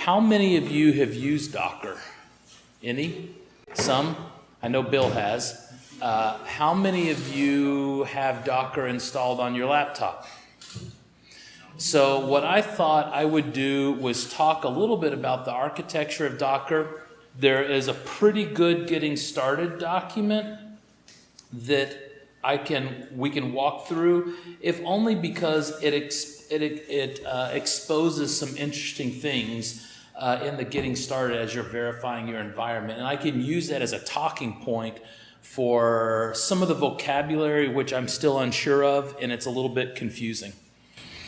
How many of you have used Docker? Any? Some? I know Bill has. Uh, how many of you have Docker installed on your laptop? So what I thought I would do was talk a little bit about the architecture of Docker. There is a pretty good getting started document that I can we can walk through, if only because it it it uh, exposes some interesting things uh, in the getting started as you're verifying your environment, and I can use that as a talking point for some of the vocabulary which I'm still unsure of, and it's a little bit confusing.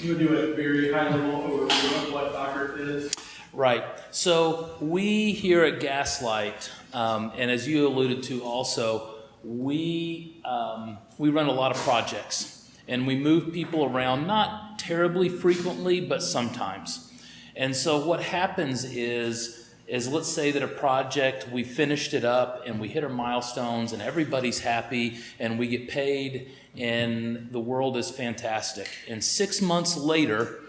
You would do a very high level overview of what Docker is. Right. So we here at Gaslight, um, and as you alluded to also, we, um, we run a lot of projects and we move people around, not terribly frequently, but sometimes. And so what happens is, is let's say that a project, we finished it up and we hit our milestones and everybody's happy and we get paid and the world is fantastic. And six months later,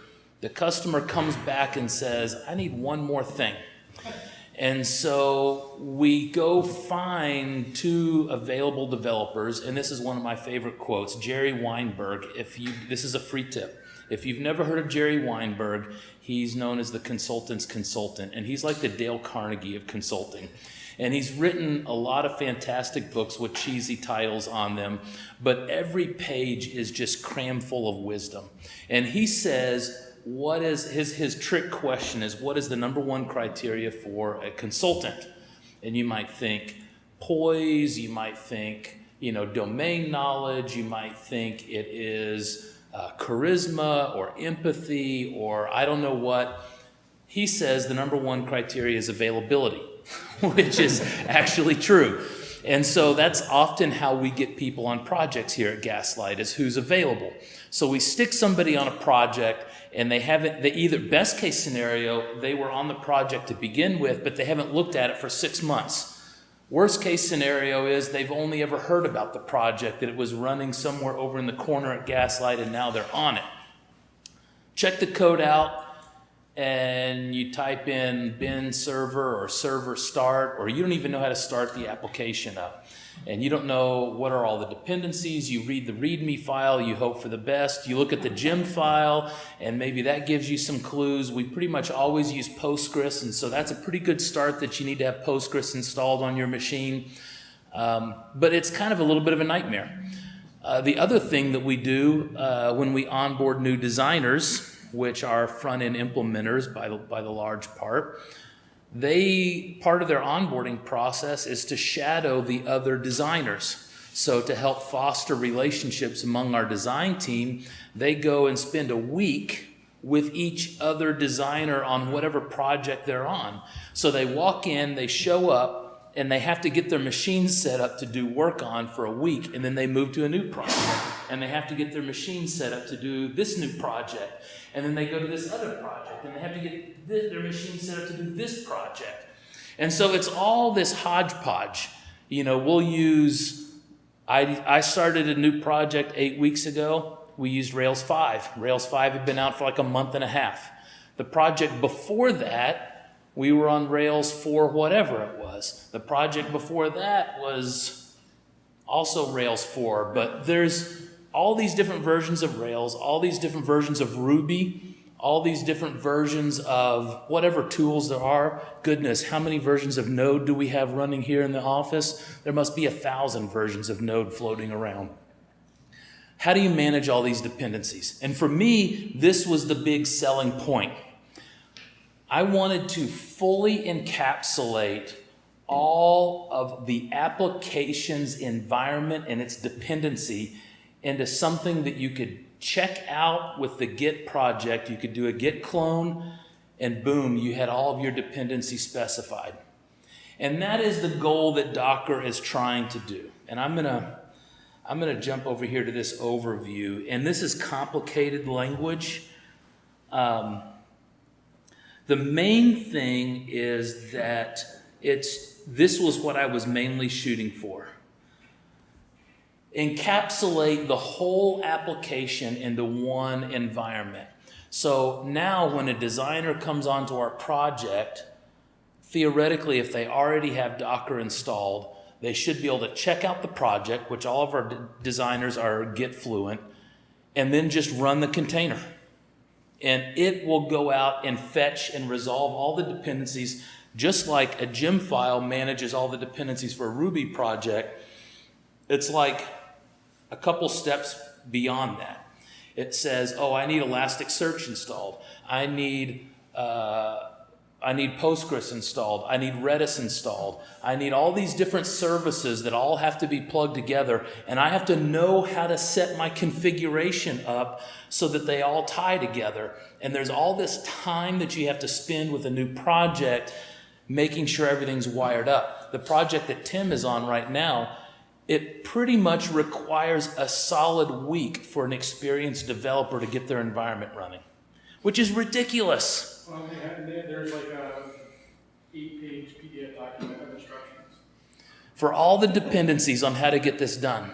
the customer comes back and says, I need one more thing. And so we go find two available developers, and this is one of my favorite quotes, Jerry Weinberg. If you, this is a free tip. If you've never heard of Jerry Weinberg, he's known as the consultant's consultant, and he's like the Dale Carnegie of consulting. And he's written a lot of fantastic books with cheesy titles on them, but every page is just crammed full of wisdom. And he says, what is his, his trick question is what is the number one criteria for a consultant? And you might think poise, you might think, you know, domain knowledge, you might think it is uh, charisma or empathy or I don't know what. He says the number one criteria is availability, which is actually true. And so that's often how we get people on projects here at Gaslight is who's available. So we stick somebody on a project and they haven't, they either, best case scenario, they were on the project to begin with, but they haven't looked at it for six months. Worst case scenario is they've only ever heard about the project, that it was running somewhere over in the corner at Gaslight and now they're on it. Check the code out and you type in bin server or server start, or you don't even know how to start the application up and you don't know what are all the dependencies. You read the README file, you hope for the best. You look at the gem file, and maybe that gives you some clues. We pretty much always use Postgres, and so that's a pretty good start that you need to have Postgres installed on your machine. Um, but it's kind of a little bit of a nightmare. Uh, the other thing that we do uh, when we onboard new designers, which are front-end implementers by the, by the large part, they, part of their onboarding process is to shadow the other designers. So to help foster relationships among our design team, they go and spend a week with each other designer on whatever project they're on. So they walk in, they show up, and they have to get their machines set up to do work on for a week, and then they move to a new project. And they have to get their machines set up to do this new project and then they go to this other project, and they have to get this, their machine set up to do this project. And so it's all this hodgepodge. You know, we'll use, I, I started a new project eight weeks ago. We used Rails 5. Rails 5 had been out for like a month and a half. The project before that, we were on Rails 4 whatever it was. The project before that was also Rails 4, but there's all these different versions of Rails, all these different versions of Ruby, all these different versions of whatever tools there are. Goodness, how many versions of Node do we have running here in the office? There must be a thousand versions of Node floating around. How do you manage all these dependencies? And for me, this was the big selling point. I wanted to fully encapsulate all of the application's environment and its dependency into something that you could check out with the Git project. You could do a Git clone, and boom, you had all of your dependencies specified. And that is the goal that Docker is trying to do. And I'm to I'm to jump over here to this overview. And this is complicated language. Um, the main thing is that it's this was what I was mainly shooting for encapsulate the whole application into one environment. So now when a designer comes onto our project, theoretically, if they already have Docker installed, they should be able to check out the project, which all of our designers are Git fluent, and then just run the container. And it will go out and fetch and resolve all the dependencies, just like a gem file manages all the dependencies for a Ruby project. It's like a couple steps beyond that. It says, oh, I need Elasticsearch installed. I need, uh, I need Postgres installed. I need Redis installed. I need all these different services that all have to be plugged together. And I have to know how to set my configuration up so that they all tie together. And there's all this time that you have to spend with a new project making sure everything's wired up. The project that Tim is on right now, it pretty much requires a solid week for an experienced developer to get their environment running, which is ridiculous. Well, they they- there's like a eight-page PDF document of instructions. for all the dependencies on how to get this done.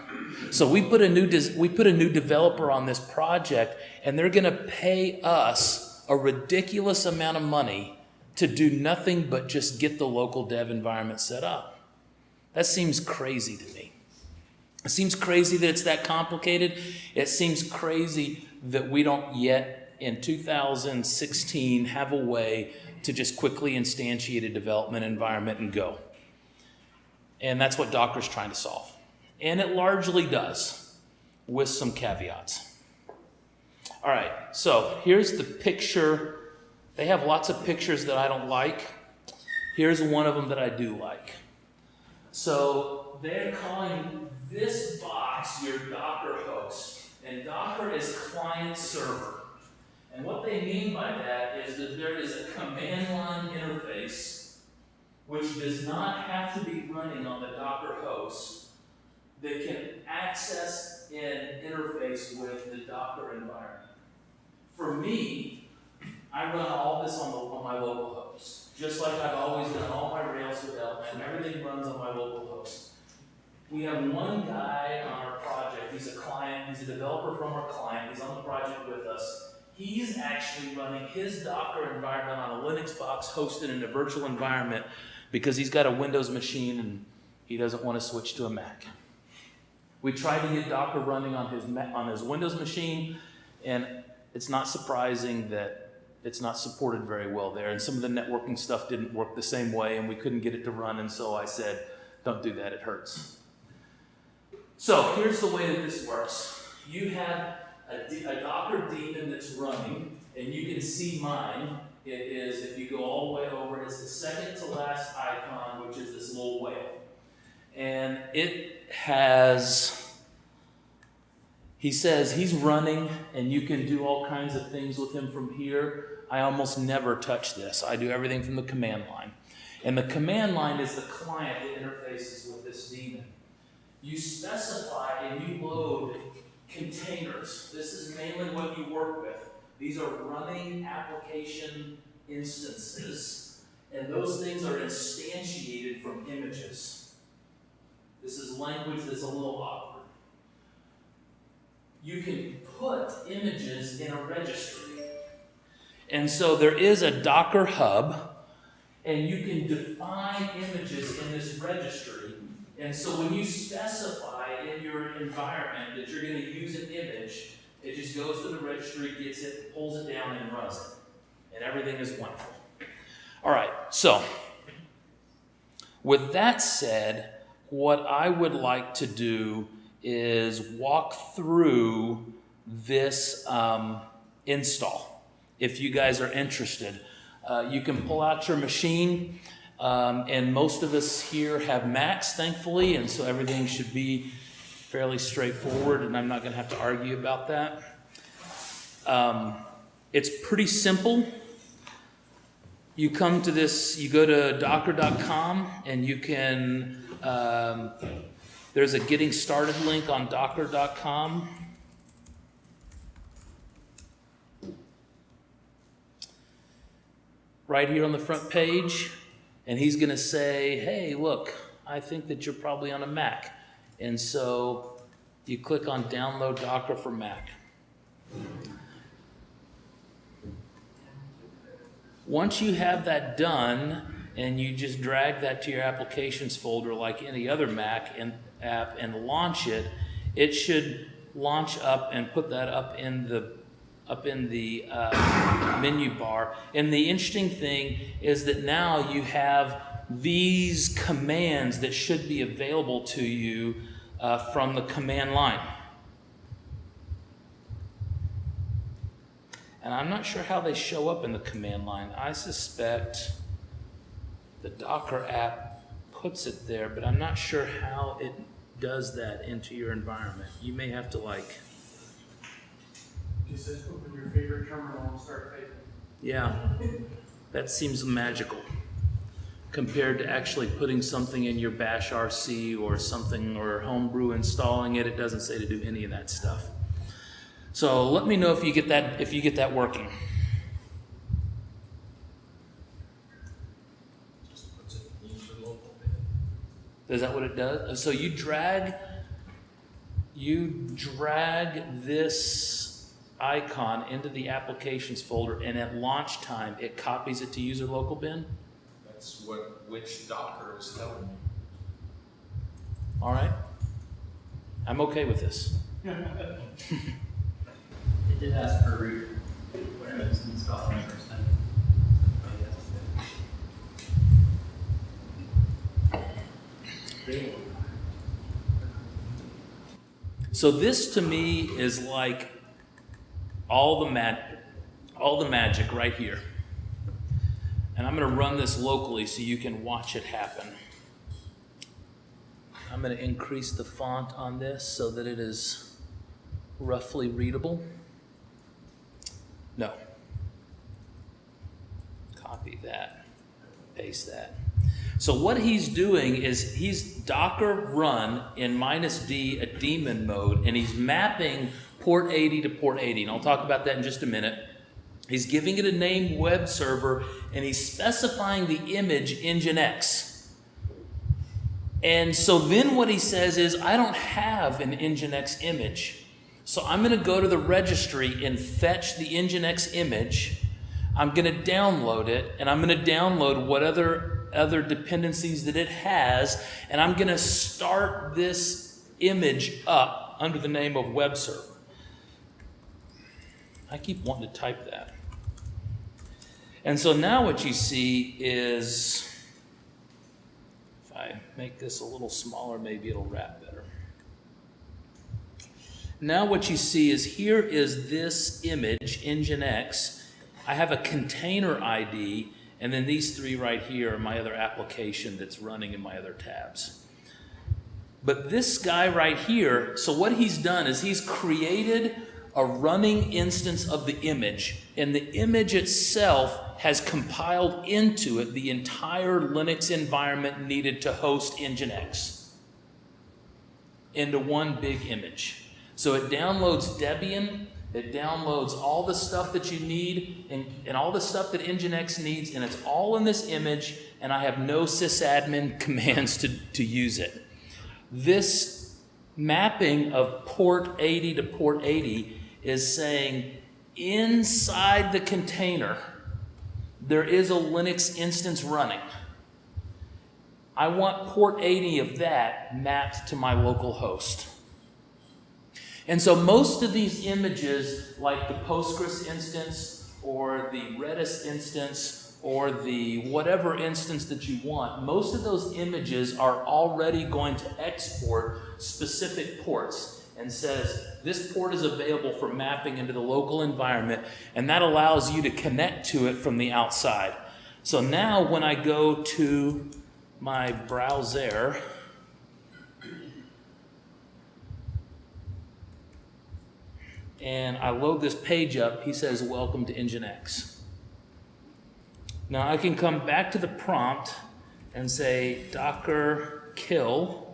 So we put a new we put a new developer on this project, and they're going to pay us a ridiculous amount of money to do nothing but just get the local dev environment set up. That seems crazy to me. It seems crazy that it's that complicated. It seems crazy that we don't yet in 2016 have a way to just quickly instantiate a development environment and go. And that's what Docker's trying to solve. And it largely does, with some caveats. All right, so here's the picture. They have lots of pictures that I don't like. Here's one of them that I do like. So they're calling this box your Docker host, and Docker is client server. And what they mean by that is that there is a command line interface which does not have to be running on the Docker host that can access and interface with the Docker environment. For me, I run all this on, the, on my local host, just like I've always done all my Rails development. Everything runs on my local host. We have one guy on our project. He's a client. He's a developer from our client. He's on the project with us. He's actually running his Docker environment on a Linux box hosted in a virtual environment because he's got a Windows machine and he doesn't want to switch to a Mac. We tried to get Docker running on his on his Windows machine, and it's not surprising that it's not supported very well there. And some of the networking stuff didn't work the same way, and we couldn't get it to run. And so I said, "Don't do that; it hurts." So here's the way that this works. You have a Docker daemon that's running, and you can see mine. It is, if you go all the way over, it's the second to last icon, which is this little whale. And it has, he says he's running, and you can do all kinds of things with him from here. I almost never touch this. I do everything from the command line. And the command line is the client that interfaces with this daemon you specify and you load containers. This is mainly what you work with. These are running application instances, and those things are instantiated from images. This is language that's a little awkward. You can put images in a registry. And so there is a Docker hub, and you can define images in this registry. And so when you specify in your environment that you're going to use an image, it just goes to the registry, gets it, pulls it down, and runs it. And everything is wonderful. All right, so with that said, what I would like to do is walk through this um, install if you guys are interested. Uh, you can pull out your machine. Um, and most of us here have Macs, thankfully, and so everything should be fairly straightforward, and I'm not going to have to argue about that. Um, it's pretty simple. You come to this, you go to docker.com, and you can, um, there's a getting started link on docker.com. Right here on the front page and he's going to say, hey, look, I think that you're probably on a Mac. And so you click on download Docker for Mac. Once you have that done and you just drag that to your applications folder like any other Mac and app and launch it, it should launch up and put that up in the up in the uh, menu bar. And the interesting thing is that now you have these commands that should be available to you uh, from the command line. And I'm not sure how they show up in the command line. I suspect the Docker app puts it there, but I'm not sure how it does that into your environment. You may have to like, Just says open your favorite terminal and start typing. yeah, that seems magical compared to actually putting something in your bash RC or something or homebrew installing it. It doesn't say to do any of that stuff. So let me know if you get that if you get that working. Just puts it in user local bin. Is that what it does? So you drag, you drag this icon into the applications folder, and at launch time, it copies it to user local bin. That's what, which Docker is telling me. All right, I'm okay with this. It did ask for root when it was installed the first time. Yes. So this to me is like all the mag- all the magic right here. And I'm going to run this locally so you can watch it happen. I'm going to increase the font on this so that it is roughly readable. No. Copy that. Paste that. So what he's doing is he's Docker run in minus D a daemon mode, and he's mapping port 80 to port 80. And I'll talk about that in just a minute. He's giving it a name web server, and he's specifying the image Nginx. And so then what he says is, I don't have an Nginx image. So I'm going to go to the registry and fetch the Nginx image. I'm going to download it, and I'm going to download what other other dependencies that it has, and I'm going to start this image up under the name of web server. I keep wanting to type that. And so now what you see is, if I make this a little smaller, maybe it'll wrap better. Now what you see is here is this image, Nginx. I have a container ID, and then these three right here are my other application that's running in my other tabs. But this guy right here, so what he's done is he's created a running instance of the image, and the image itself has compiled into it the entire Linux environment needed to host Nginx into one big image. So it downloads Debian, it downloads all the stuff that you need and, and all the stuff that Nginx needs, and it's all in this image, and I have no sysadmin commands to, to use it. This mapping of port 80 to port 80 is saying inside the container, there is a Linux instance running. I want port 80 of that mapped to my local host. And so most of these images, like the Postgres instance or the Redis instance or the whatever instance that you want, most of those images are already going to export specific ports and says this port is available for mapping into the local environment and that allows you to connect to it from the outside. So now when I go to my browser, and I load this page up, he says, Welcome to Nginx. Now I can come back to the prompt and say docker kill,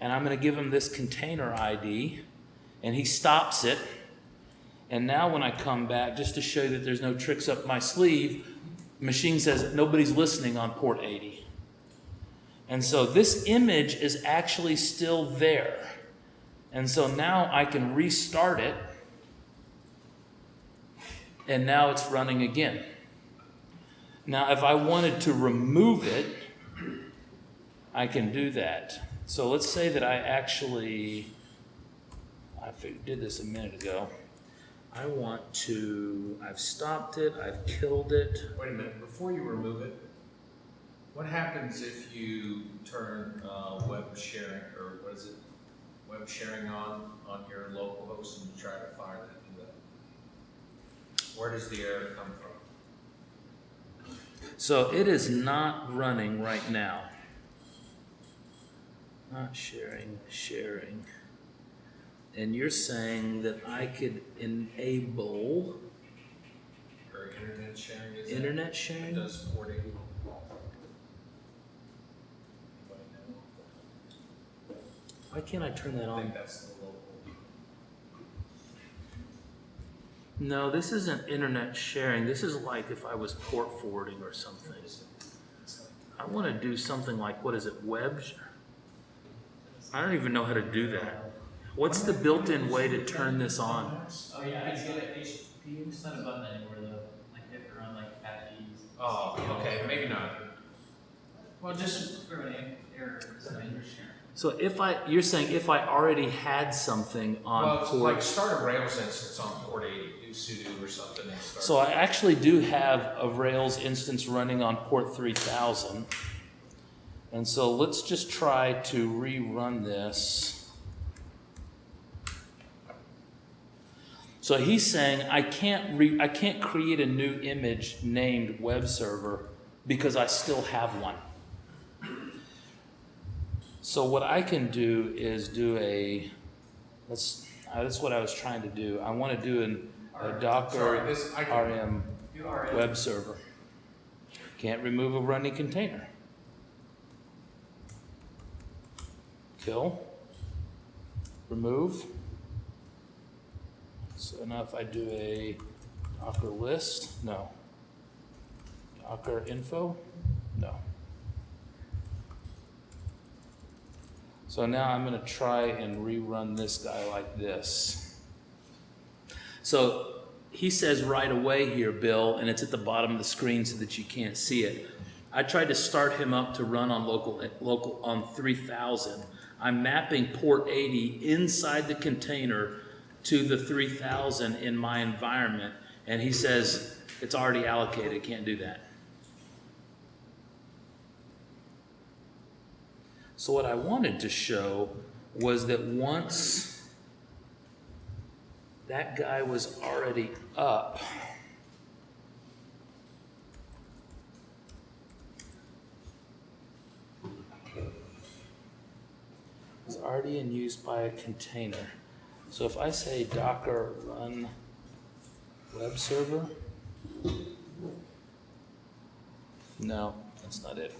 and I'm going to give him this container ID, and he stops it. And now when I come back, just to show you that there's no tricks up my sleeve, machine says nobody's listening on port 80. And so this image is actually still there. And so now I can restart it and now it's running again. Now, if I wanted to remove it, I can do that. So let's say that I actually, I did this a minute ago. I want to, I've stopped it, I've killed it. Wait a minute, before you remove it, what happens if you turn, uh, web sharing, or what is it? Web sharing on, on your local host and you try to fire that to the, where does the error come from? So it is not running right now. Not sharing, sharing. And you're saying that I could enable Or internet sharing, is it? internet It sharing? does port eighty. Anybody Why can't I turn that? I think on? that's the local. No, this isn't internet sharing. This is like if I was port forwarding or something. I want to do something like, what is it, web? sh- I don't even know how to do that. What's the built-in way to turn this on? Oh, yeah, I get it, HTTP, it's not a button anymore though, like if you have to run like Apache's. Oh, okay, maybe not. Well, just for an error, something you're sharing. So if I, you're saying if I already had something on Well, it's like port, start a Rails instance on port eighty, do sudo or something and start. so I actually do have a Rails instance running on port three thousand. And so let's just try to rerun this. So he's saying I can't re, I can't create a new image named web server because I still have one. So what I can do is do a, let's, uh, that's what I was trying to do. I want to do an, a Sorry, Docker this, I can, RM web server. Can't remove a running container. Kill. Remove. So now if I do a Docker list, no. Docker info, no. So now I'm gonna try and rerun this guy like this. So he says right away here, Bill, and it's at the bottom of the screen so that you can't see it. I tried to start him up to run on local, local on 3000. I'm mapping port 80 inside the container to the 3000 in my environment, and he says it's already allocated, can't do that. So what I wanted to show was that once that guy was already up. Already in use by a container. So if I say docker run web server, no, that's not it.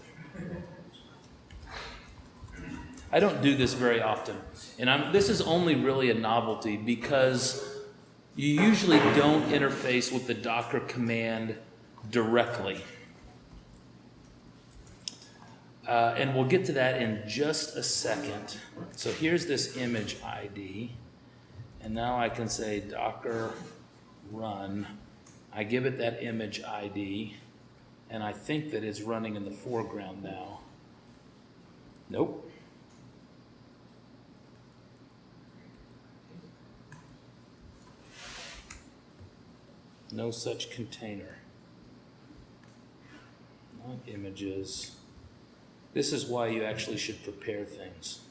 I don't do this very often. And I'm, this is only really a novelty because you usually don't interface with the Docker command directly. Uh, and we'll get to that in just a second. So here's this image ID. And now I can say Docker run. I give it that image ID. And I think that it's running in the foreground now. Nope. No such container. Not images. This is why you actually should prepare things.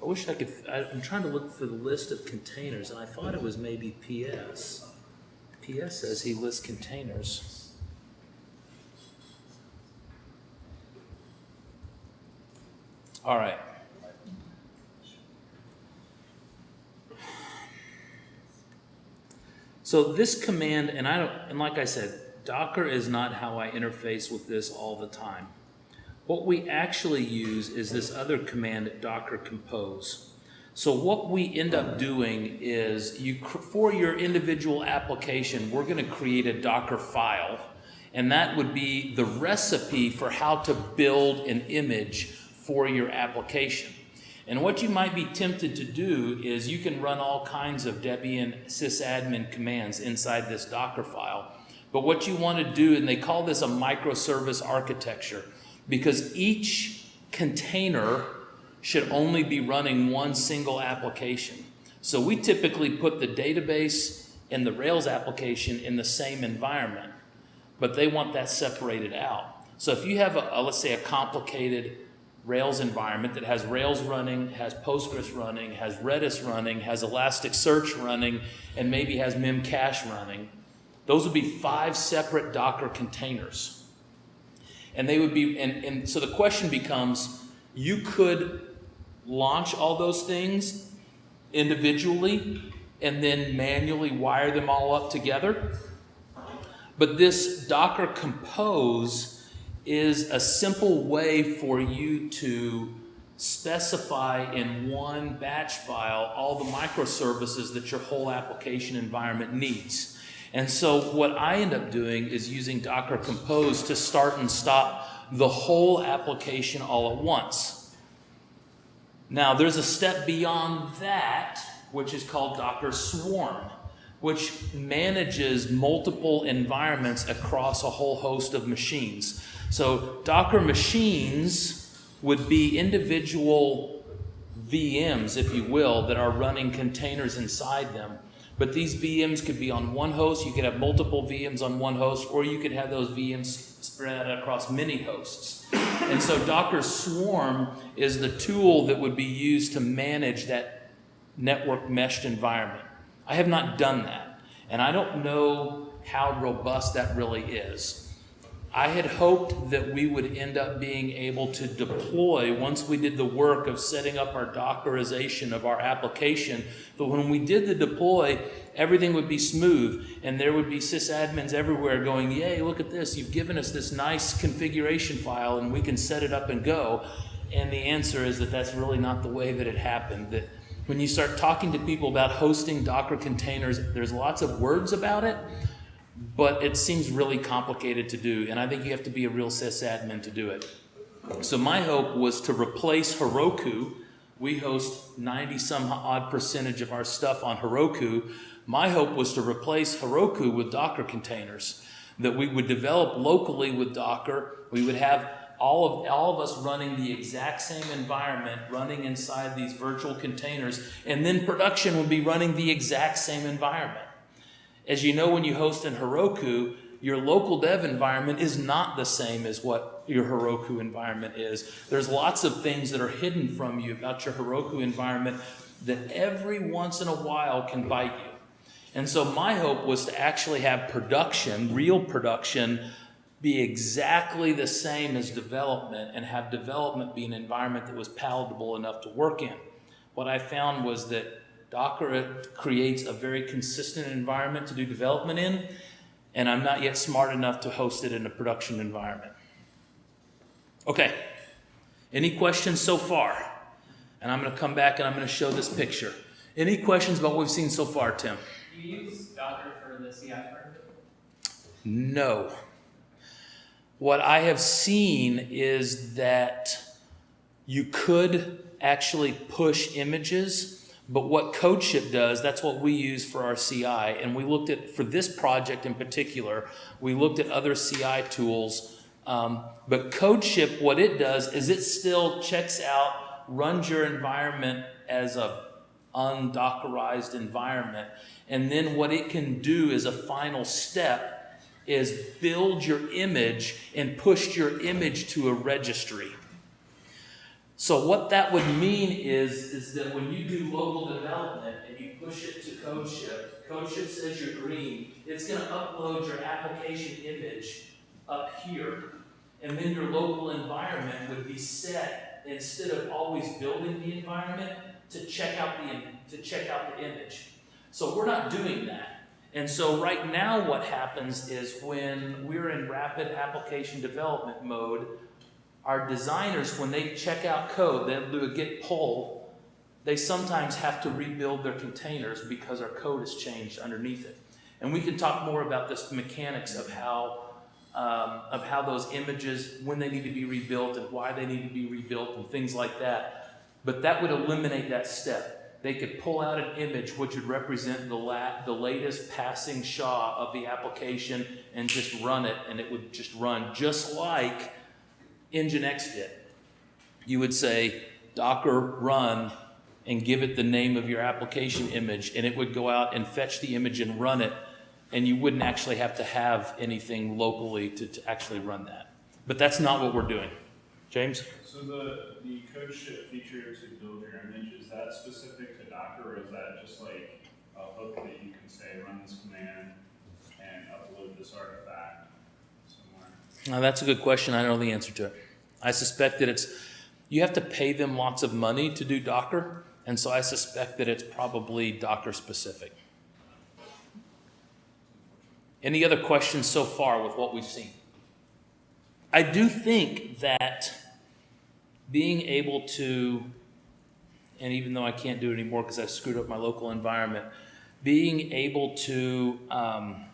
I wish I could, I- I'm trying to look for the list of containers, and I thought it was maybe PS. PS says he lists containers. All right. So this command, and I don't, and like I said, Docker is not how I interface with this all the time. What we actually use is this other command, Docker compose. So what we end up doing is you, for your individual application, we're going to create a Docker file, and that would be the recipe for how to build an image for your application. And what you might be tempted to do is you can run all kinds of Debian sysadmin commands inside this Docker file. But what you want to do, and they call this a microservice architecture, because each container should only be running one single application. So we typically put the database and the Rails application in the same environment, but they want that separated out. So if you have a, a let's say a complicated Rails environment that has Rails running, has Postgres running, has Redis running, has Elasticsearch running, and maybe has Memcache running, those would be five separate Docker containers. And they would be, and, and so the question becomes, you could launch all those things individually and then manually wire them all up together. But this Docker Compose is a simple way for you to specify in one batch file all the microservices that your whole application environment needs. And so what I end up doing is using Docker Compose to start and stop the whole application all at once. Now, there's a step beyond that, which is called Docker Swarm, which manages multiple environments across a whole host of machines. So Docker machines would be individual VMs, if you will, that are running containers inside them. But these VMs could be on one host, you could have multiple VMs on one host, or you could have those VMs spread across many hosts. And so Docker Swarm is the tool that would be used to manage that network meshed environment. I have not done that, and I don't know how robust that really is. I had hoped that we would end up being able to deploy once we did the work of setting up our Dockerization of our application. But when we did the deploy, everything would be smooth and there would be sysadmins everywhere going, Yay, look at this. You've given us this nice configuration file and we can set it up and go. And the answer is that that's really not the way that it happened. That when you start talking to people about hosting Docker containers, there's lots of words about it but it seems really complicated to do, and I think you have to be a real sysadmin to do it. So my hope was to replace Heroku. We host 90 some odd percentage of our stuff on Heroku. My hope was to replace Heroku with Docker containers, that we would develop locally with Docker. We would have all of, all of us running the exact same environment, running inside these virtual containers, and then production would be running the exact same environment. As you know, when you host in Heroku, your local dev environment is not the same as what your Heroku environment is. There's lots of things that are hidden from you about your Heroku environment that every once in a while can bite you. And so my hope was to actually have production, real production, be exactly the same as development and have development be an environment that was palatable enough to work in. What I found was that Docker creates a very consistent environment to do development in, and I'm not yet smart enough to host it in a production environment. Okay, any questions so far? And I'm going to come back and I'm going to show this picture. Any questions about what we've seen so far, Tim? Do you use Docker for the CI part? No. What I have seen is that you could actually push images but what CodeShip does, that's what we use for our CI. And we looked at, for this project in particular, we looked at other CI tools. Um, but CodeShip, what it does is it still checks out, runs your environment as a undockerized environment. And then what it can do as a final step is build your image and push your image to a registry. So what that would mean is, is that when you do local development and you push it to CodeShip, CodeShip says you're green, it's going to upload your application image up here. And then your local environment would be set, instead of always building the environment, to check out the, to check out the image. So we're not doing that. And so right now what happens is when we're in rapid application development mode, our designers, when they check out code, they do a git pull, they sometimes have to rebuild their containers because our code has changed underneath it. And we can talk more about this mechanics of how, um, of how those images, when they need to be rebuilt and why they need to be rebuilt and things like that. But that would eliminate that step. They could pull out an image which would represent the, la- the latest passing SHA of the application and just run it, and it would just run just like Nginx did. You would say Docker run and give it the name of your application image, and it would go out and fetch the image and run it, and you wouldn't actually have to have anything locally to, to actually run that. But that's not what we're doing. James? So the, the CodeShip feature to build your image, is that specific to Docker or is that just like a hook that you can say, run this command and upload this artifact somewhere? Now, that's a good question. I don't know the answer to it. I suspect that it's, you have to pay them lots of money to do Docker, and so I suspect that it's probably Docker specific. Any other questions so far with what we've seen? I do think that being able to, and even though I can't do it anymore because I screwed up my local environment, being able to um,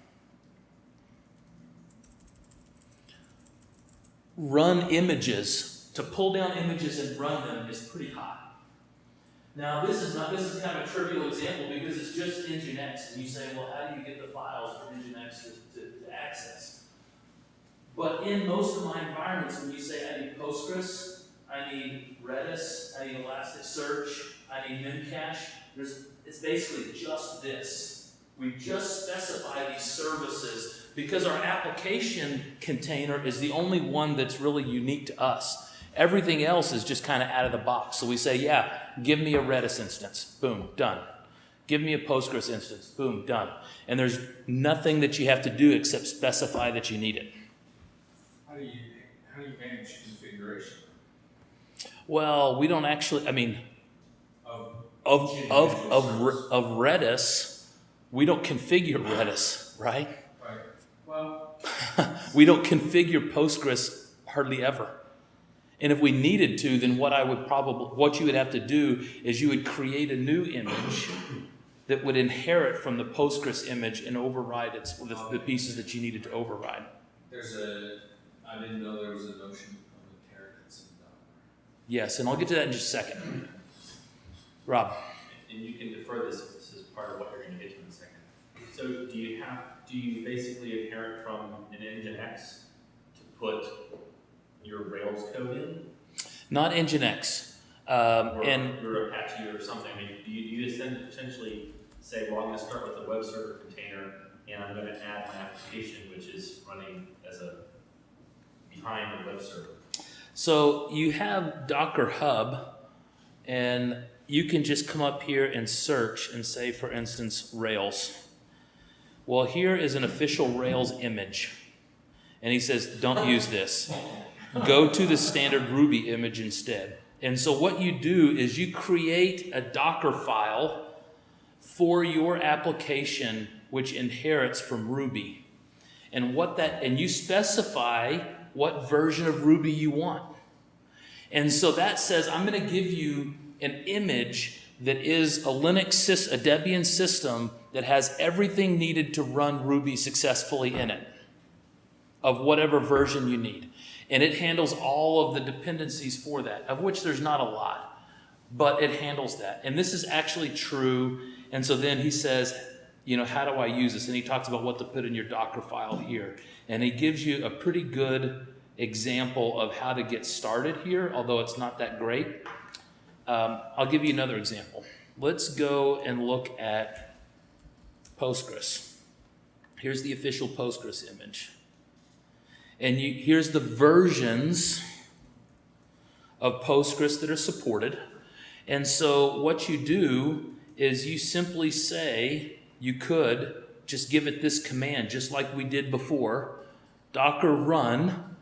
run images, to pull down images and run them is pretty high. Now, this is not, this is kind of a trivial example because it's just Nginx, and you say, well, how do you get the files from Nginx to, to, to access? But in most of my environments, when you say I need Postgres, I need Redis, I need Elasticsearch, I need Memcache, there's, it's basically just this. We just specify these services because our application container is the only one that's really unique to us. Everything else is just kind of out of the box. So we say, yeah, give me a Redis instance. Boom, done. Give me a Postgres instance. Boom, done. And there's nothing that you have to do except specify that you need it. How do you, how do you manage configuration Well, we don't actually, I mean, of, of, of, of, of Redis, we don't configure Redis, right? we don't configure Postgres hardly ever. And if we needed to, then what I would probably, what you would have to do is you would create a new image that would inherit from the Postgres image and override its, the, the pieces that you needed to override. there's a, I didn't know there was a notion of inheritance in Docker. Yes, and I'll get to that in just a second. Rob, And you can defer this, this is part of what you're gonna get to in a second. So do you have, do you basically inherit from an Nginx to put your Rails code in? not Nginx. Um, Or and your Apache or something, I mean, do you, do you potentially say, well, I'm gonna start with a web server container, and I'm gonna add my application, which is running as a, behind the web server? So you have Docker Hub, and you can just come up here and search and say, for instance, Rails. Well, here is an official Rails image. And he says, don't use this. Go to the standard Ruby image instead. And so what you do is you create a Docker file for your application which inherits from Ruby. And what that and you specify what version of Ruby you want. And so that says I'm going to give you an image that is a Linux a Debian system that has everything needed to run Ruby successfully in it of whatever version you need. And it handles all of the dependencies for that, of which there's not a lot, but it handles that. And this is actually true. And so then he says, you know, how do I use this? And he talks about what to put in your Docker file here. And he gives you a pretty good example of how to get started here, although it's not that great. Um, I'll give you another example. Let's go and look at Postgres. Here's the official Postgres image. And you, here's the versions of Postgres that are supported. And so what you do is you simply say, you could just give it this command, just like we did before, docker run,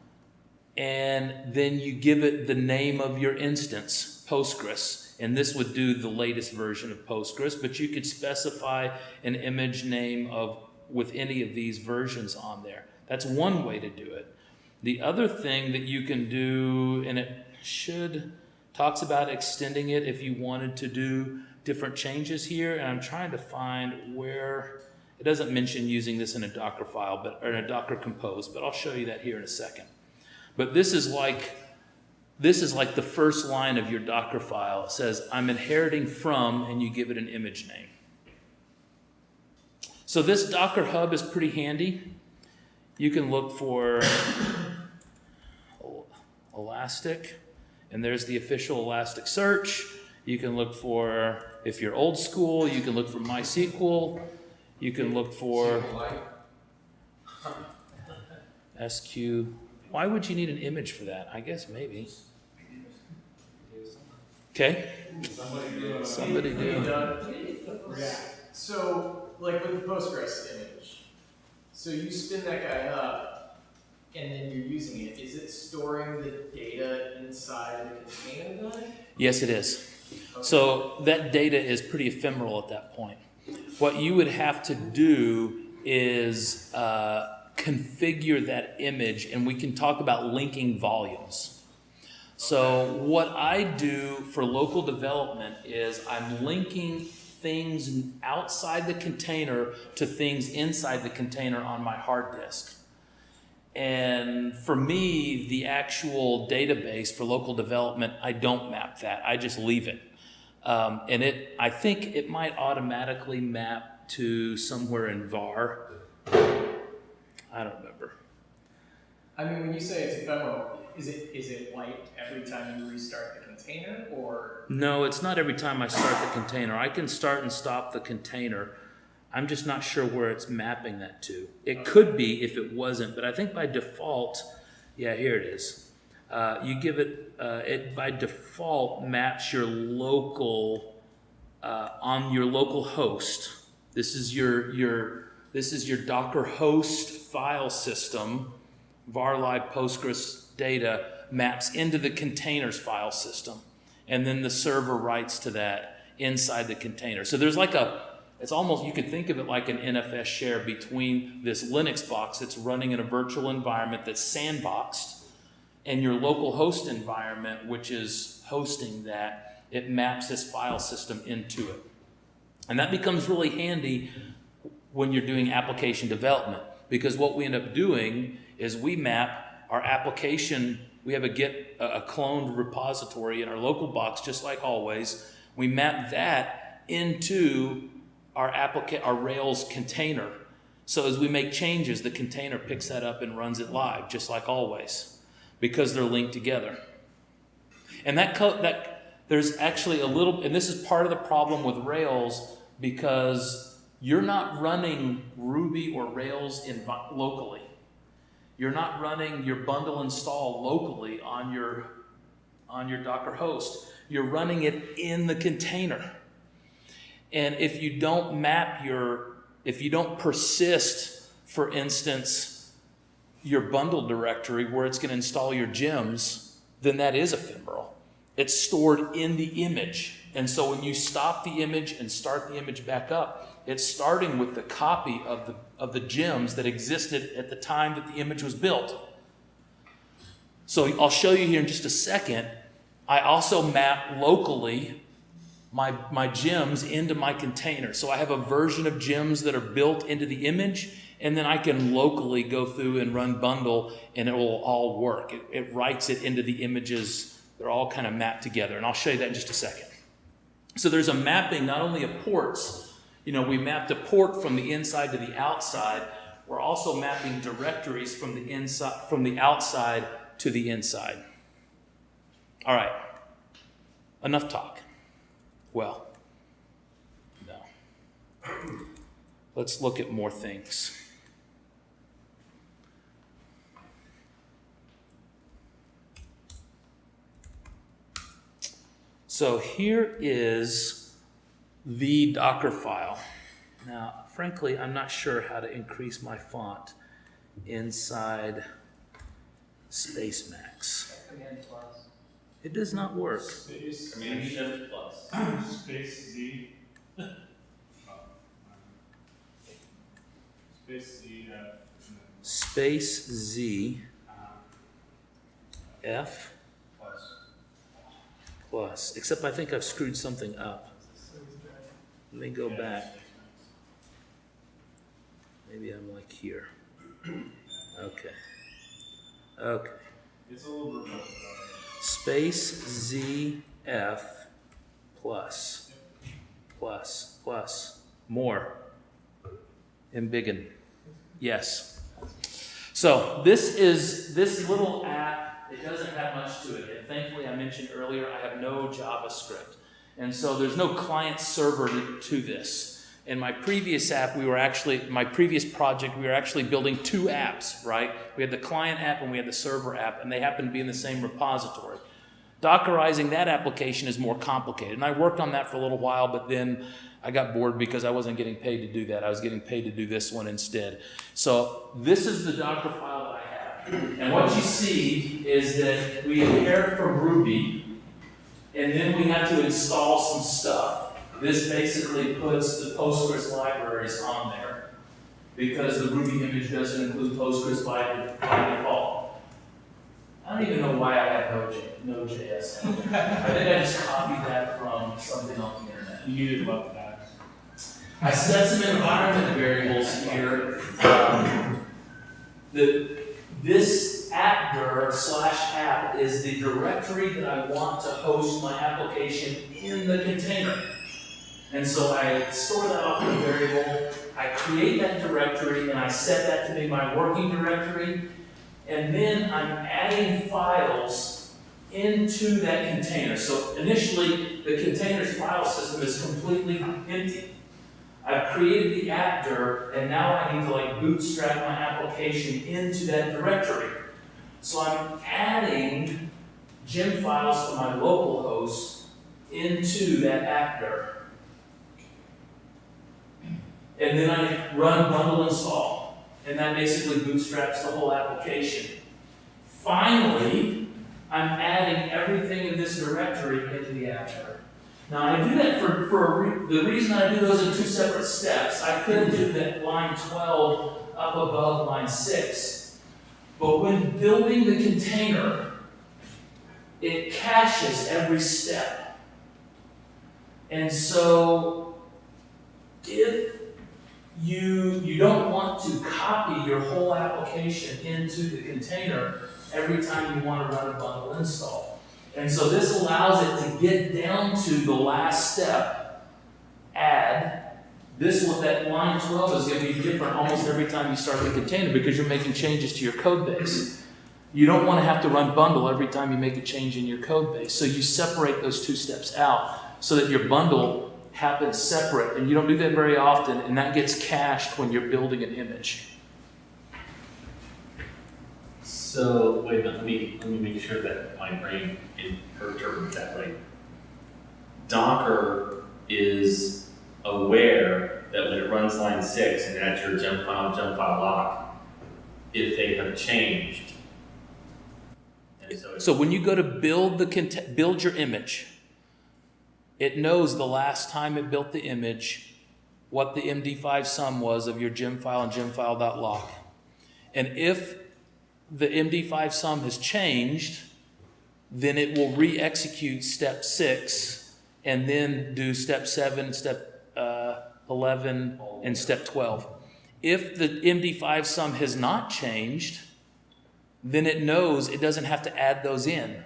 and then you give it the name of your instance, Postgres. And this would do the latest version of Postgres, but you could specify an image name of with any of these versions on there. That's one way to do it. The other thing that you can do, and it should, talks about extending it if you wanted to do different changes here. And I'm trying to find where, it doesn't mention using this in a Docker file, but or in a Docker compose, but I'll show you that here in a second. But this is like This is like the first line of your Docker file. It says, I'm inheriting from, and you give it an image name. So this Docker Hub is pretty handy. You can look for Elastic, and there's the official Elastic search. You can look for, if you're old school, you can look for MySQL. You can look for SQ. Why would you need an image for that? I guess maybe. Okay, somebody do. React. So, like with the Postgres image, so you spin that guy up, and then you're using it. Is it storing the data inside the container then? Yes, it is. So that data is pretty ephemeral at that point. What you would have to do is uh, configure that image, and we can talk about linking volumes. So what I do for local development is I'm linking things outside the container to things inside the container on my hard disk. And for me, the actual database for local development, I don't map that. I just leave it. Um, and it, I think it might automatically map to somewhere in VAR. I don't remember. I mean, when you say it's ephemeral, is it is it wiped every time you restart the container, or No, it's not every time I start the container. I can start and stop the container. I'm just not sure where it's mapping that to. It could be if it wasn't, but I think by default, yeah, here it is. Uh, you give it, uh, it by default maps your local, uh, on your local host. This is your, your, this is your Docker host file system. varlib Postgres data maps into the containers file system. And then the server writes to that inside the container. So there's like a, it's almost, you could think of it like an NFS share between this Linux box that's running in a virtual environment that's sandboxed and your local host environment, which is hosting that. It maps this file system into it. And that becomes really handy when you're doing application development because what we end up doing is we map our application, we have a Git, a cloned repository in our local box, just like always. We map that into our applica- our Rails container. So as we make changes, the container picks that up and runs it live, just like always, because they're linked together. And that that there's actually a little, and this is part of the problem with Rails because you're not running Ruby or Rails in, locally. You're not running your bundle install locally on your, on your Docker host. You're running it in the container. And if you don't map your, if you don't persist, for instance, your bundle directory where it's going to install your gems, then that is ephemeral. It's stored in the image. And so when you stop the image and start the image back up, it's starting with the copy of the, of the gems that existed at the time that the image was built. So I'll show you here in just a second. I also map locally my, my gems into my container. So I have a version of gems that are built into the image, and then I can locally go through and run bundle, and it will all work. It, it writes it into the images. They're all kind of mapped together, and I'll show you that in just a second. So there's a mapping not only of ports, you know, we mapped a port from the inside to the outside. We're also mapping directories from the inside, from the outside to the inside. All right, enough talk. Well, no. Let's look at more things. So here is the Docker file. Now, frankly, I'm not sure how to increase my font inside Spacemacs. Command? It does not work. Space, Command Shift plus. space Z. Space Z, uh, Space Z uh, plus. plus, except I think I've screwed something up. Let me go back. Maybe I'm like here. Okay. Okay. It's a little remote, Space ZF plus, plus, plus, more. Embiggen. Yes. So this is this little app. It doesn't have much to it, and thankfully, I mentioned earlier I have no JavaScript, and so there's no client server to, this. In my previous app, we were actually my previous project, we were actually building two apps. Right? We had the client app and we had the server app, and they happened to be in the same repository. Dockerizing that application is more complicated, and I worked on that for a little while, but then I got bored because I wasn't getting paid to do that. I was getting paid to do this one instead. So this is the Docker file that I have. And what you see is that we inherit from Ruby, and then we have to install some stuff. This basically puts the Postgres libraries on there because the Ruby image doesn't include Postgres by, by default. I don't even know why I have Node.js. Node.js. I think I just copied that from something on the internet. You needed love that. I set some environment variables here. Um, the, this appdir slash app is the directory that I want to host my application in the container. And so I store that off in a variable, I create that directory, and I set that to be my working directory. And then I'm adding files into that container. So initially, the container's file system is completely empty. I've created the appdir, and now I need to like bootstrap my application into that directory. So I'm adding gem files from my local host into that appdir. And then I run bundle install, and that basically bootstraps the whole application. Finally, I'm adding everything in this directory into the appdir. Now I do that for, for re- the reason I do those in two separate steps. I could do that line 12 up above line 6. But when building the container, it caches every step. And so if you, you don't want to copy your whole application into the container every time you want to run a bundle install. And so this allows it to get down to the last step, add. This one, that line 12 is going to be different almost every time you start the container because you're making changes to your code base. You don't want to have to run bundle every time you make a change in your code base. So you separate those two steps out so that your bundle happens separate. And you don't do that very often, and that gets cached when you're building an image. So, wait a minute, let me, let me make sure that my brain interprets that right. Docker is aware that when it runs line six and adds your gem file, gem file lock, if they have changed. So So when you go to build the build your image, it knows the last time it built the image, what the MD5 sum was of your gem file and gemfile.lock. And if the MD5 sum has changed, then it will re-execute step six and then do step seven, step 11, and step 12. If the MD5 sum has not changed, then it knows it doesn't have to add those in.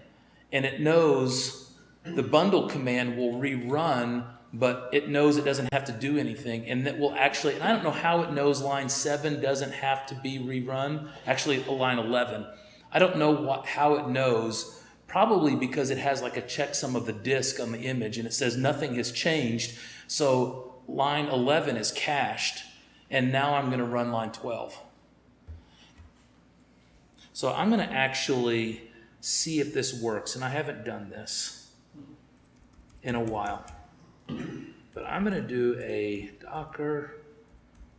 And it knows the bundle command will rerun, but it knows it doesn't have to do anything. And that will actually, and I don't know how it knows line 7 doesn't have to be rerun. Actually, line 11. I don't know what, how it knows. Probably because it has like a checksum of the disk on the image and it says nothing has changed. So line 11 is cached. And now I'm going to run line 12. So I'm going to actually see if this works. And I haven't done this in a while. But I'm going to do a docker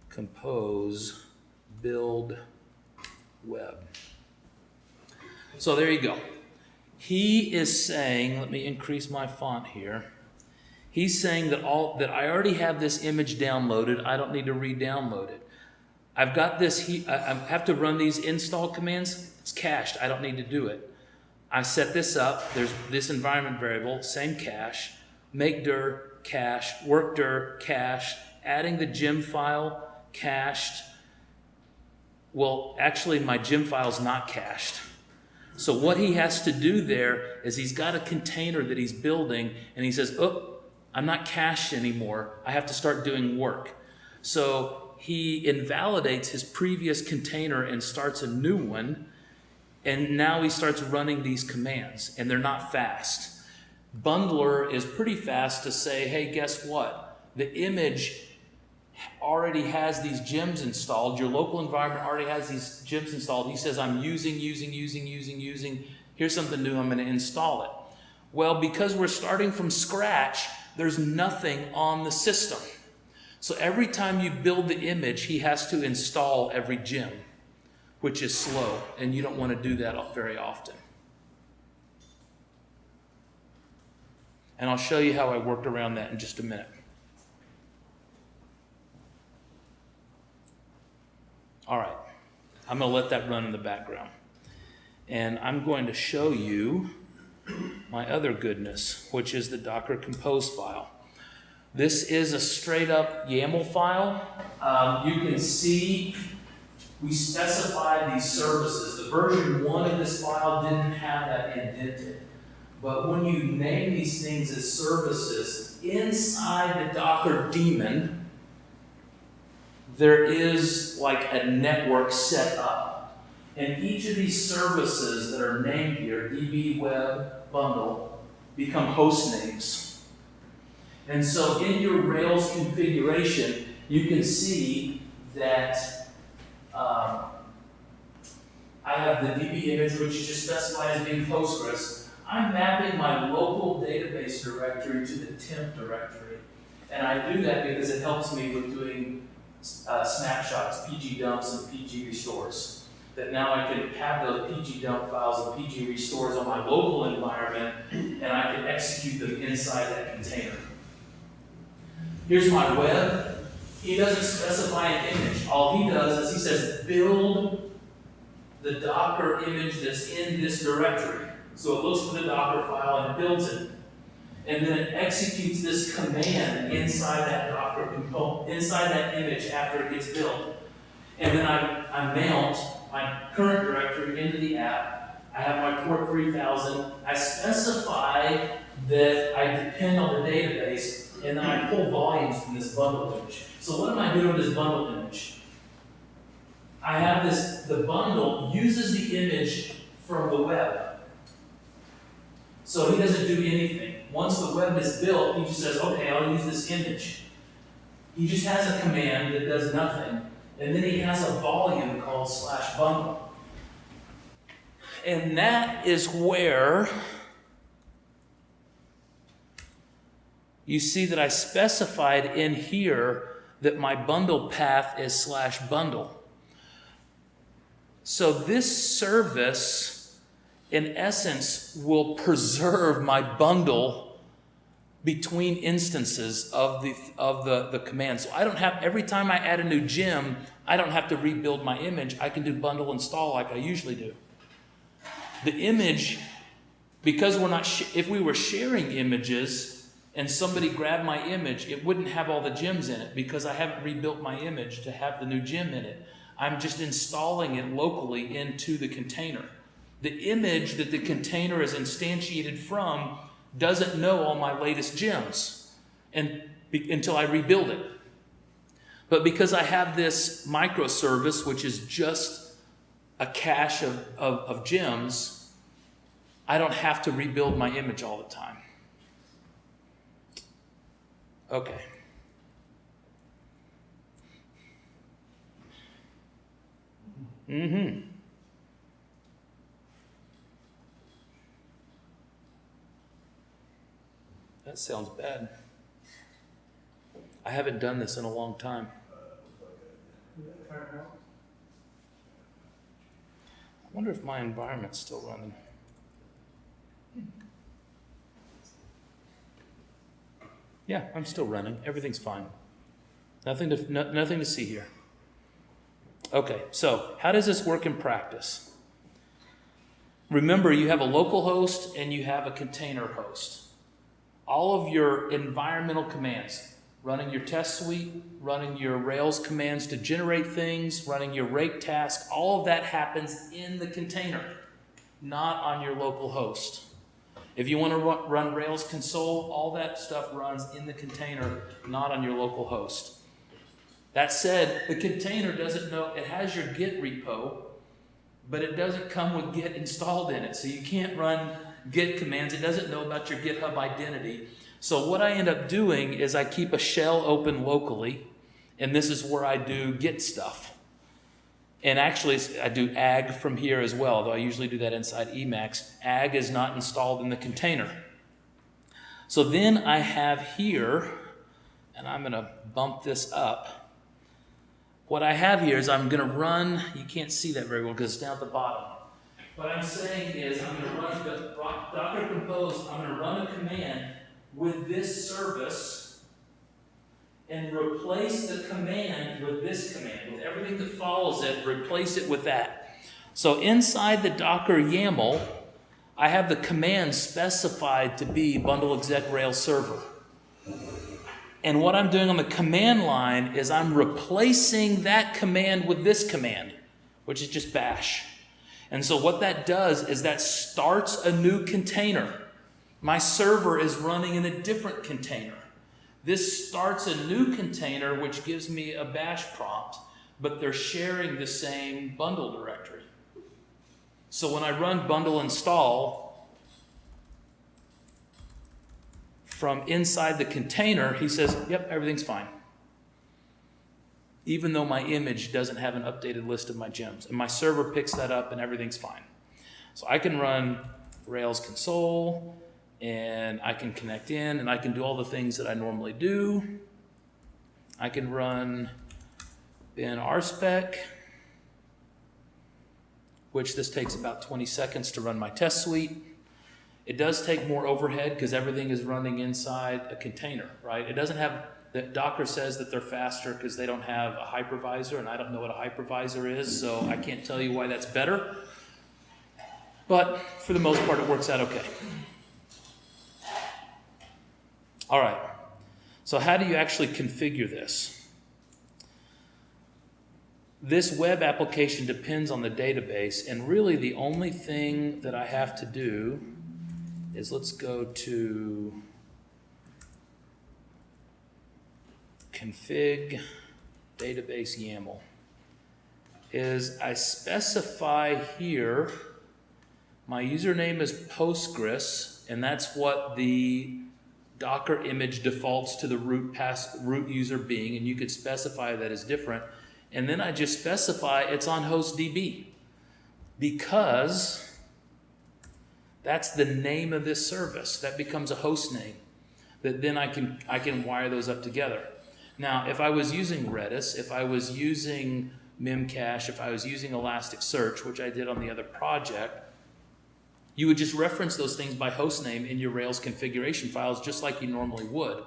compose build web. So there you go. He is saying, let me increase my font here. He's saying that all that I already have this image downloaded. I don't need to re-download it. I've got this. I, I have to run these install commands. It's cached. I don't need to do it. I set this up. There's this environment variable, same cache. Make dir cache, work dir cache, adding the gem file cached. Well, actually, my gem file is not cached. So what he has to do there is he's got a container that he's building and he says, oh, I'm not cached anymore. I have to start doing work. So he invalidates his previous container and starts a new one. And now he starts running these commands and they're not fast. Bundler is pretty fast to say, hey, guess what? The image already has these gems installed. Your local environment already has these gems installed. He says, I'm using, using, using, using, using. Here's something new. I'm going to install it. Well, because we're starting from scratch, there's nothing on the system. So every time you build the image, he has to install every gem, which is slow, and you don't want to do that very often. And I'll show you how I worked around that in just a minute. All right, I'm going to let that run in the background. And I'm going to show you my other goodness, which is the Docker Compose file. This is a straight up YAML file. Um, you can see we specified these services. The version one of this file didn't have that indented. But when you name these things as services, inside the Docker daemon, there is like a network set up. And each of these services that are named here, DB Web Bundle, become host names. And so in your Rails configuration, you can see that um, I have the DB image, which is just specified as being Postgres. I'm mapping my local database directory to the temp directory. And I do that because it helps me with doing uh, snapshots, PG dumps and PG restores. That now I can have those PG dump files and PG restores on my local environment and I can execute them inside that container. Here's my web. He doesn't specify an image. All he does is he says, build the Docker image that's in this directory. So it looks for the Docker file and builds it. And then it executes this command inside that Docker component, inside that image after it gets built. And then I, I mount my current directory into the app. I have my port 3000. I specify that I depend on the database, and then I pull volumes from this bundle image. So what am I doing with this bundle image? I have this, the bundle uses the image from the web. So he doesn't do anything. Once the web is built, he just says, okay, I'll use this image. He just has a command that does nothing, and then he has a volume called slash bundle. And that is where you see that I specified in here that my bundle path is slash bundle. So this service, in essence, will preserve my bundle between instances of the of the, the command. So I don't have every time I add a new gem, I don't have to rebuild my image. I can do bundle install like I usually do. The image, because we're not if we were sharing images and somebody grabbed my image, it wouldn't have all the gems in it because I haven't rebuilt my image to have the new gem in it. I'm just installing it locally into the container. The image that the container is instantiated from doesn't know all my latest gems and, be, until I rebuild it. But because I have this microservice, which is just a cache of, of, of gems, I don't have to rebuild my image all the time. Okay. Mm-hmm. That sounds bad. I haven't done this in a long time. I wonder if my environment's still running. Yeah, I'm still running. Everything's fine. Nothing to, no, nothing to see here. Okay, so how does this work in practice? Remember, you have a local host and you have a container host. All of your environmental commands, running your test suite, running your Rails commands to generate things, running your rake task, all of that happens in the container. not on your local host. If you want to run, Rails console, all that stuff runs in the container, not on your local host. That said, the container doesn't know, it has your Git repo, but it doesn't come with Git installed in it. So you can't run Git commands. It doesn't know about your GitHub identity. So what I end up doing is I keep a shell open locally, and this is where I do Git stuff. And actually, I do ag from here as well, though I usually do that inside Emacs. Ag is not installed in the container. So then I have here, and I'm going to bump this up. What I have here is I'm going to run, you can't see that very well because it's down at the bottom. What I'm saying is I'm going to run the Docker Compose, I'm going to run a command with this service and replace the command with this command. With everything that follows it, replace it with that. So inside the Docker YAML, I have the command specified to be bundle exec rail server. And what I'm doing on the command line is I'm replacing that command with this command, which is just bash. And so what that does is that starts a new container. My server is running in a different container. This starts a new container, which gives me a bash prompt, but they're sharing the same bundle directory. So when I run bundle install from inside the container, he says, yep, everything's fine. Even though my image doesn't have an updated list of my gems. And my server picks that up and everything's fine. So I can run Rails console, and I can connect in and I can do all the things that I normally do. I can run bin rspec, which this takes about 20 seconds to run my test suite. It does take more overhead because everything is running inside a container, right? It doesn't have, the Docker says that they're faster because they don't have a hypervisor and I don't know what a hypervisor is, so I can't tell you why that's better. But for the most part, it works out okay. All right, so how do you actually configure this? This web application depends on the database, and really the only thing that I have to do is let's go to config database YAML. Is I specify here my username is Postgres, and that's what the Docker image defaults to the root pass root user being, and you could specify that as different. And then I just specify it's on host DB because that's the name of this service. That becomes a host name that then I can I can wire those up together. Now, if I was using Redis, if I was using Memcache, if I was using Elasticsearch, which I did on the other project, you would just reference those things by host name in your Rails configuration files just like you normally would,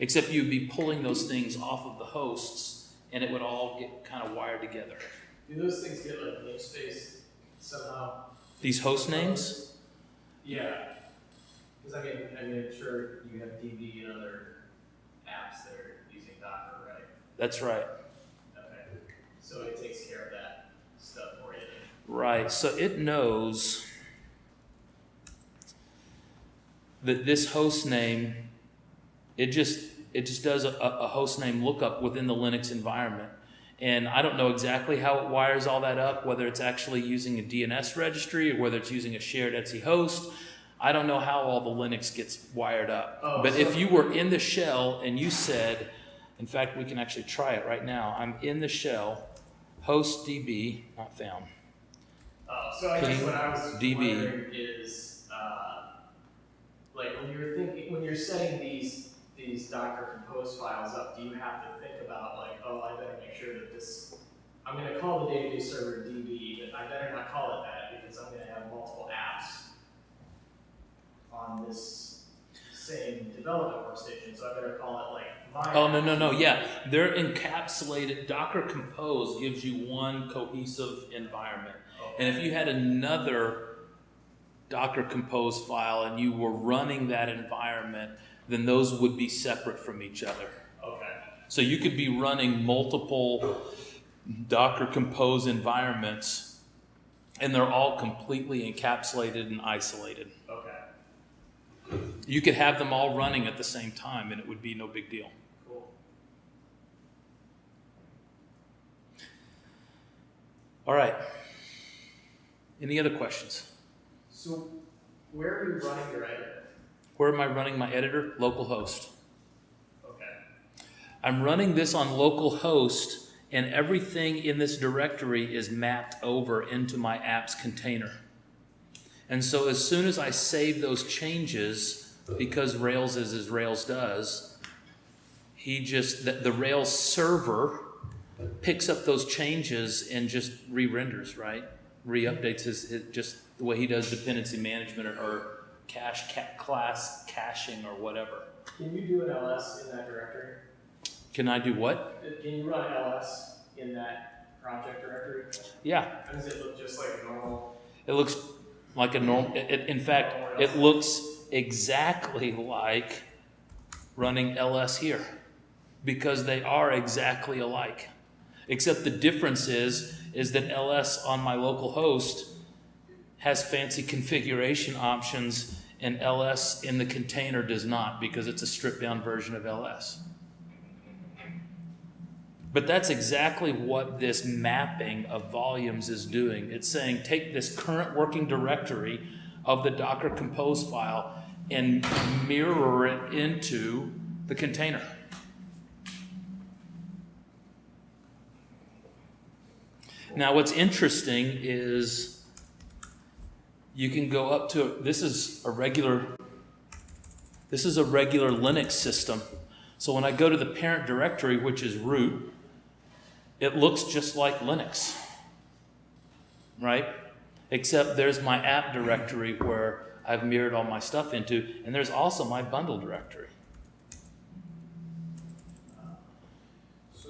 except you'd be pulling those things off of the hosts and it would all get kind of wired together. Do those things get like namespace somehow? These host names, Yeah. Because I mean, I mean, I'm sure you have DB and other apps that are using Docker, right? That's right. Okay. So it takes care of that stuff for you. Right, so it knows that this host name, it just it just does a, a host name lookup within the Linux environment. And I don't know exactly how it wires all that up, whether it's actually using a DNS registry or whether it's using a shared etc host. I don't know how all the Linux gets wired up. Oh, but so- if you were in the shell and you said, in fact, we can actually try it right now. I'm in the shell, host DB, not found. Oh, so I guess what I was DB. wondering is, uh, like when you're thinking, when you're setting these these Docker Compose files up, do you have to think about like, oh, I better make sure that this, I'm going to call the database server DB, but I better not call it that because I'm going to have multiple apps on this same development workstation, so I better call it like my. Oh, no, no, no, yeah. They're encapsulated. Docker Compose gives you one cohesive environment. And if you had another Docker Compose file and you were running that environment, then those would be separate from each other. Okay. So you could be running multiple Docker Compose environments And they're all completely encapsulated and isolated. Okay, You could have them all running at the same time and it would be no big deal. cool. All right. Any other questions? So where are you running your editor? Where am I running my editor? Localhost. Okay. I'm running this on localhost, and everything in this directory is mapped over into my apps container. And so as soon as I save those changes, because Rails is as Rails does, he just, the, the Rails server picks up those changes and just re-renders, right? Re-updates his, his, just the way he does dependency management or, or cache, ca- class caching or whatever. Can you do an ls in that directory? Can I do what? Uh, Can you run ls in that project directory? Yeah, does it look just like normal? It looks like a normal, it, it- in fact, it looks exactly like running LS here because they are exactly alike. Except the difference is, is that LS on my local host has fancy configuration options and LS in the container does not because it's a stripped down version of LS. But that's exactly what this mapping of volumes is doing. It's saying take this current working directory of the Docker Compose file and mirror it into the container. Now, what's interesting is you can go up to this is a regular this is a regular Linux system. So when I go to the parent directory, which is root, it looks just like Linux, right? Except there's my app directory where I've mirrored all my stuff into, and there's also my bundle directory. So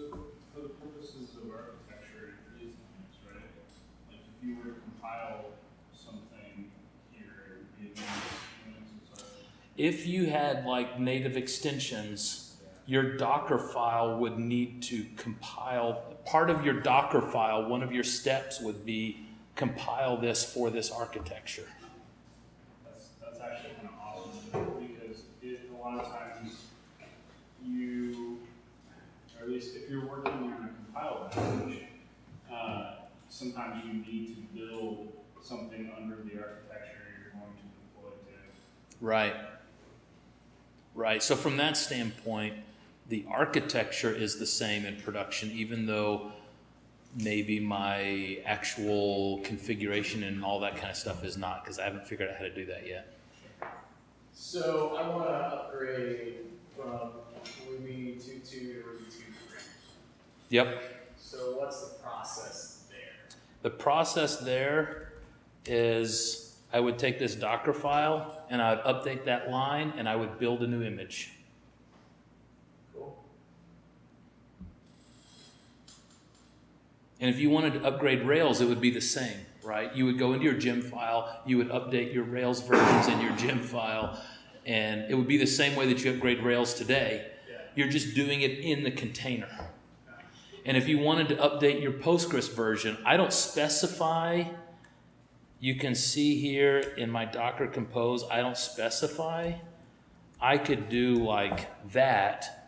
for the purposes of architecture, it is Linux, right? Like if you were to compile something here, it would be against Linux and such. If you had like native extensions, your Docker file would need to compile, part of your Docker file, one of your steps would be compile this for this architecture. That's, that's actually kind of awesome, because it, a lot of times, you, or at least if you're working on a compiled language, uh, sometimes you need to build something under the architecture you're going to deploy to. Right. Right. So from that standpoint, the architecture is the same in production, even though maybe my actual configuration and all that kind of stuff is not, because I haven't figured out how to do that yet. So I want to upgrade from Ruby 2.2 to Ruby 2.3. Yep. So what's the process there? The process there is I would take this Docker file and I would update that line and I would build a new image. Cool. And if you wanted to upgrade Rails, it would be the same, right? You would go into your gem file, you would update your Rails versions in your gem file, and it would be the same way that you upgrade Rails today. You're just doing it in the container. And if you wanted to update your Postgres version, I don't specify. You can see here in my Docker Compose, I don't specify. I could do like that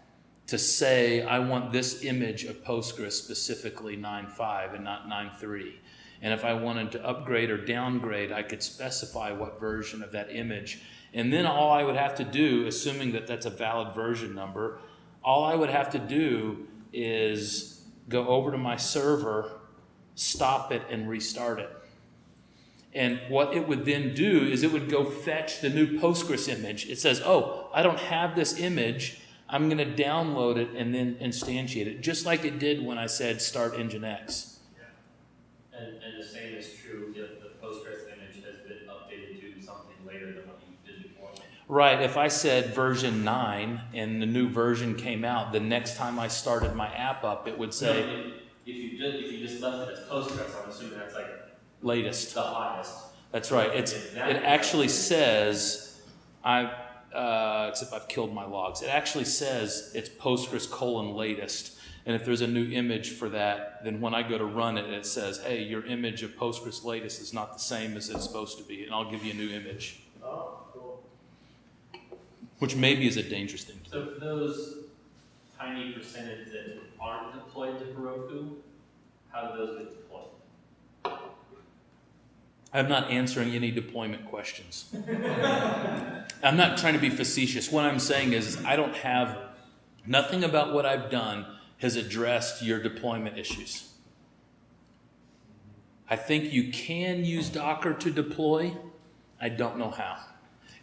to say I want this image of Postgres specifically 9.5 and not 9.3. And if I wanted to upgrade or downgrade, I could specify what version of that image. And then all I would have to do, assuming that that's a valid version number, all I would have to do is go over to my server, stop it, and restart it. And what it would then do is it would go fetch the new Postgres image. It says, oh, I don't have this image. I'm going to download it and then instantiate it, just like it did when I said start Nginx. And, and the same is true if the Postgres image has been updated to something later than what you did before. Right, if I said version 9 and the new version came out, the next time I started my app up, it would say if, if you just, if you just left it as Postgres, I'm assuming that's like latest. the highest. That's right. It's it actually says I uh, except I've killed my logs. It actually says it's Postgres colon latest. And if there's a new image for that, then when I go to run it, it says, hey, your image of Postgres latest is not the same as it's supposed to be, and I'll give you a new image, Oh, cool. which maybe is a dangerous thing to do. So for those tiny percentage that aren't deployed to Heroku, how do those get deployed? I'm not answering any deployment questions. I'm not trying to be facetious. What I'm saying is, I don't have, nothing about what I've done has addressed your deployment issues. I think you can use Docker to deploy. I don't know how.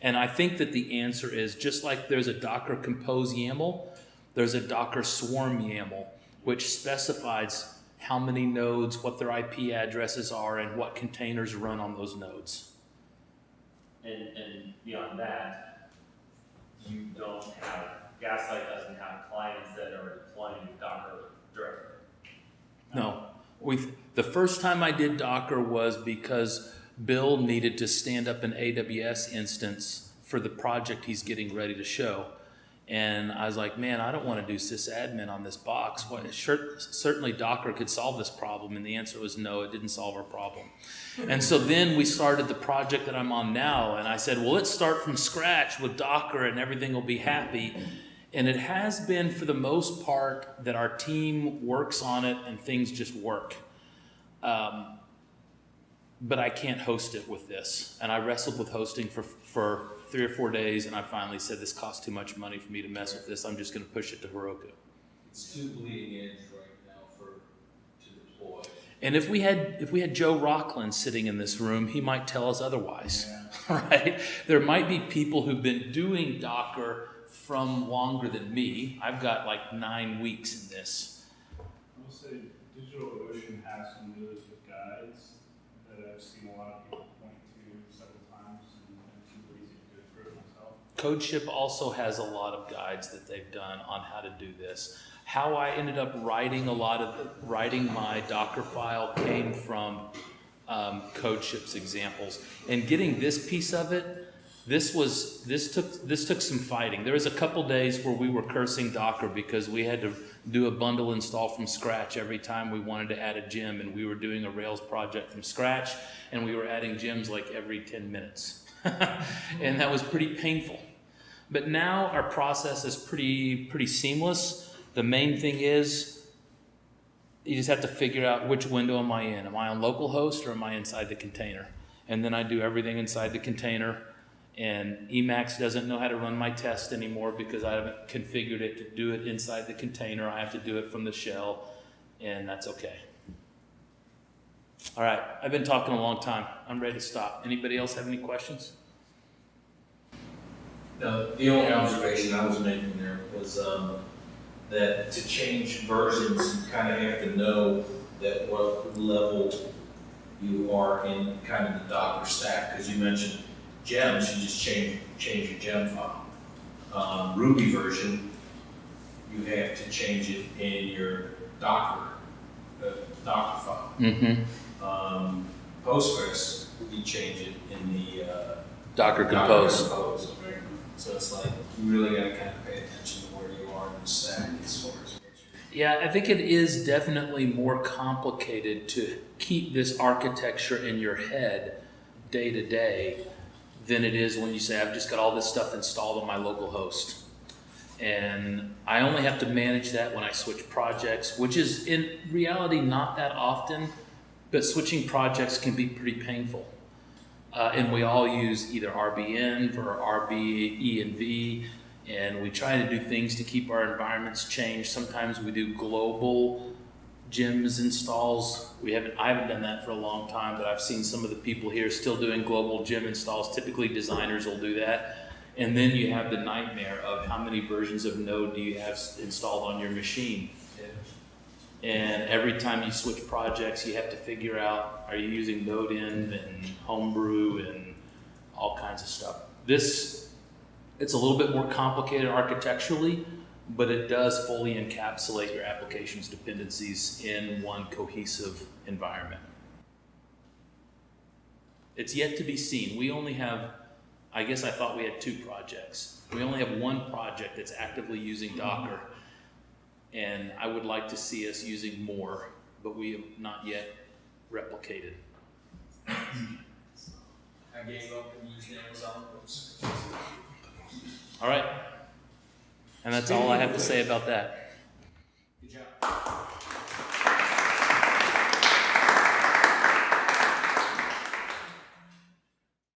And I think that the answer is just like there's a Docker Compose YAML, there's a Docker Swarm YAML, which specifies how many nodes, what their IP addresses are, and what containers run on those nodes. And, and beyond that, you don't have, Gaslight doesn't have clients that are deploying Docker directly. No, we the first time I did Docker was because Bill needed to stand up an AWS instance for the project he's getting ready to show. And I was like, man, I don't want to do sysadmin on this box. What, sure, certainly Docker could solve this problem. And the answer was no, it didn't solve our problem. And so then we started the project that I'm on now. And I said, well, let's start from scratch with Docker and everything will be happy. And it has been, for the most part, that our team works on it and things just work. Um, but I can't host it with this. And I wrestled with hosting for, for three or four days, and I finally said, this costs too much money for me to mess with this. I'm just going to push it to Heroku. It's too bleeding edge right now for, to deploy. And if we had if we had Joe Rockland sitting in this room, he might tell us otherwise, right? There might be people who've been doing Docker from longer than me. I've got like nine weeks in this. I will say DigitalOcean has some really good guides that I've seen a lot of people point to several times and I'm too lazy to go through it myself. CodeShip also has a lot of guides that they've done on how to do this. How I ended up writing a lot of the, writing my Docker file came from um, CodeShip's examples, and getting this piece of it. This was this took this took some fighting. There was a couple days where we were cursing Docker because we had to do a bundle install from scratch every time we wanted to add a gem, and we were doing a Rails project from scratch, and we were adding gems like every 10 minutes, and that was pretty painful. But now our process is pretty pretty seamless. The main thing is you just have to figure out which window am I in. Am I on localhost or am I inside the container? And then I do everything inside the container. And Emacs doesn't know how to run my test anymore because I haven't configured it to do it inside the container. I have to do it from the shell, and that's okay. All right, I've been talking a long time. I'm ready to stop. Anybody else have any questions? No, the only observation I was making there was, um, that to change versions, you kind of have to know that what level you are in kind of the Docker stack, because you mentioned gems, you just change, change your gem file. Um, Ruby version, you have to change it in your Docker, uh, Docker file. Mm-hmm. Um, Postgres, you change it in the, uh, Docker Docker Compose. Compose. So it's like, you really gotta kind of pay attention to where you are in the stack as far as. Yeah, I think it is definitely more complicated to keep this architecture in your head day to day than it is when you say, I've just got all this stuff installed on my local host. And I only have to manage that when I switch projects, which is in reality not that often, but switching projects can be pretty painful. Uh, and we all use either RBN for RB, E, and V, and we try to do things to keep our environments changed. Sometimes we do global gems installs. We haven't, I haven't done that for a long time, but I've seen some of the people here still doing global gem installs. Typically, designers will do that. And then you have the nightmare of how many versions of Node do you have installed on your machine? And every time you switch projects, you have to figure out, are you using Node-End and Homebrew and all kinds of stuff. This, it's a little bit more complicated architecturally, but it does fully encapsulate your application's dependencies in one cohesive environment. It's yet to be seen. We only have, I guess I thought we had two projects. We only have one project that's actively using Docker. And I would like to see us using more, but we have not yet replicated. I gave up and used Amazon. All right. And that's all I have to say about that. Good job.